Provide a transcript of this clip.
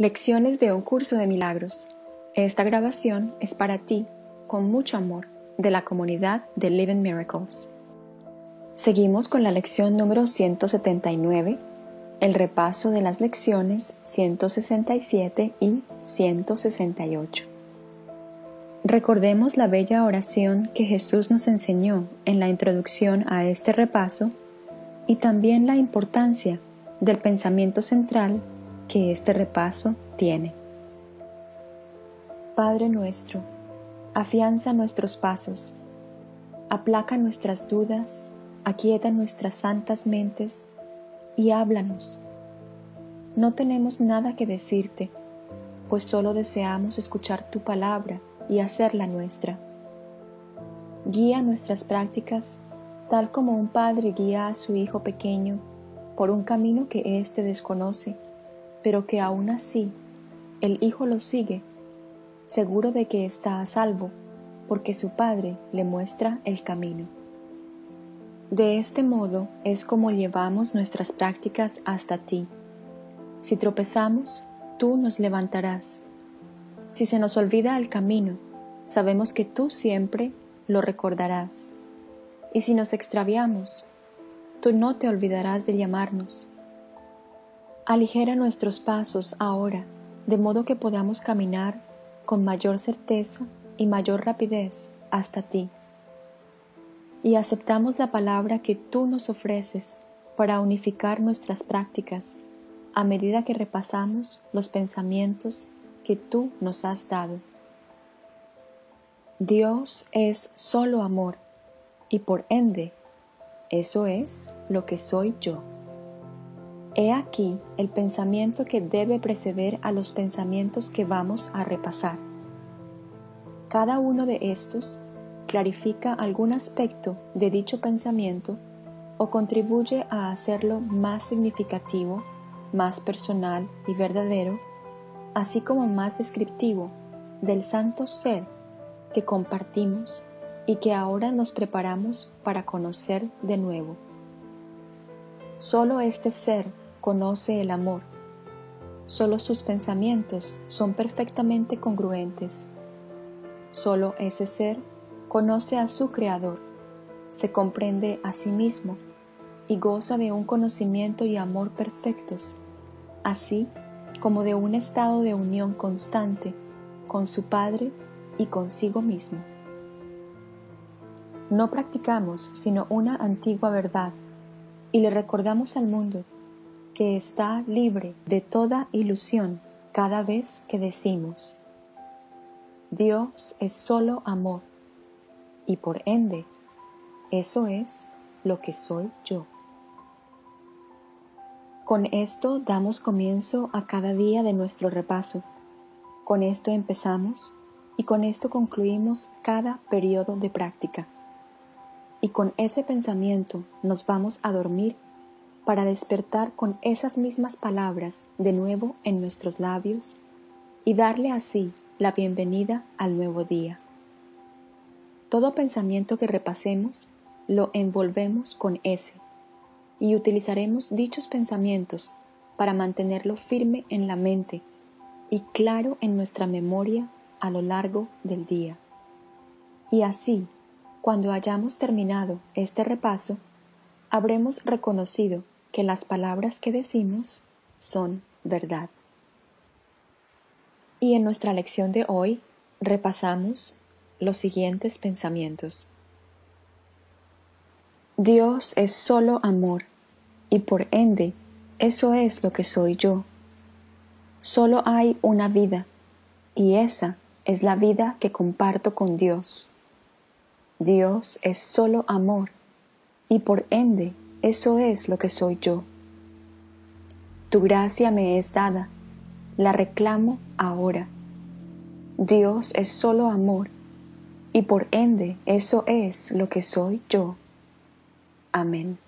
Lecciones de un curso de milagros. Esta grabación es para ti, con mucho amor, de la comunidad de Living Miracles. Seguimos con la lección número 179, el repaso de las lecciones 167 y 168. Recordemos la bella oración que Jesús nos enseñó en la introducción a este repaso y también la importancia del pensamiento central que este repaso tiene. Padre nuestro, afianza nuestros pasos, aplaca nuestras dudas, aquieta nuestras santas mentes y háblanos. No tenemos nada que decirte, pues solo deseamos escuchar tu palabra y hacerla nuestra. Guía nuestras prácticas tal como un padre guía a su hijo pequeño por un camino que éste desconoce pero que aún así el hijo lo sigue, seguro de que está a salvo, porque su padre le muestra el camino. De este modo es como llevamos nuestras prácticas hasta ti. Si tropezamos, tú nos levantarás. Si se nos olvida el camino, sabemos que tú siempre lo recordarás. Y si nos extraviamos, tú no te olvidarás de llamarnos Aligera nuestros pasos ahora, de modo que podamos caminar con mayor certeza y mayor rapidez hasta ti. Y aceptamos la palabra que tú nos ofreces para unificar nuestras prácticas a medida que repasamos los pensamientos que tú nos has dado. Dios es solo amor y por ende, eso es lo que soy yo. He aquí el pensamiento que debe preceder a los pensamientos que vamos a repasar. Cada uno de estos clarifica algún aspecto de dicho pensamiento o contribuye a hacerlo más significativo, más personal y verdadero, así como más descriptivo del santo ser que compartimos y que ahora nos preparamos para conocer de nuevo. Solo este ser conoce el amor. Solo sus pensamientos son perfectamente congruentes. Solo ese ser conoce a su Creador, se comprende a sí mismo y goza de un conocimiento y amor perfectos, así como de un estado de unión constante con su Padre y consigo mismo. No practicamos sino una antigua verdad y le recordamos al mundo que está libre de toda ilusión cada vez que decimos, Dios es solo amor, y por ende, eso es lo que soy yo. Con esto damos comienzo a cada día de nuestro repaso. Con esto empezamos y con esto concluimos cada periodo de práctica. Y con ese pensamiento nos vamos a dormir para despertar con esas mismas palabras de nuevo en nuestros labios y darle así la bienvenida al nuevo día. Todo pensamiento que repasemos lo envolvemos con ese y utilizaremos dichos pensamientos para mantenerlo firme en la mente y claro en nuestra memoria a lo largo del día. Y así, cuando hayamos terminado este repaso, habremos reconocido que las palabras que decimos son verdad. Y en nuestra lección de hoy repasamos los siguientes pensamientos. Dios es solo amor y por ende eso es lo que soy yo. Solo hay una vida y esa es la vida que comparto con Dios. Dios es solo amor y por ende eso es lo que soy yo. Tu gracia me es dada, la reclamo ahora. Dios es solo amor, y por ende eso es lo que soy yo. Amén.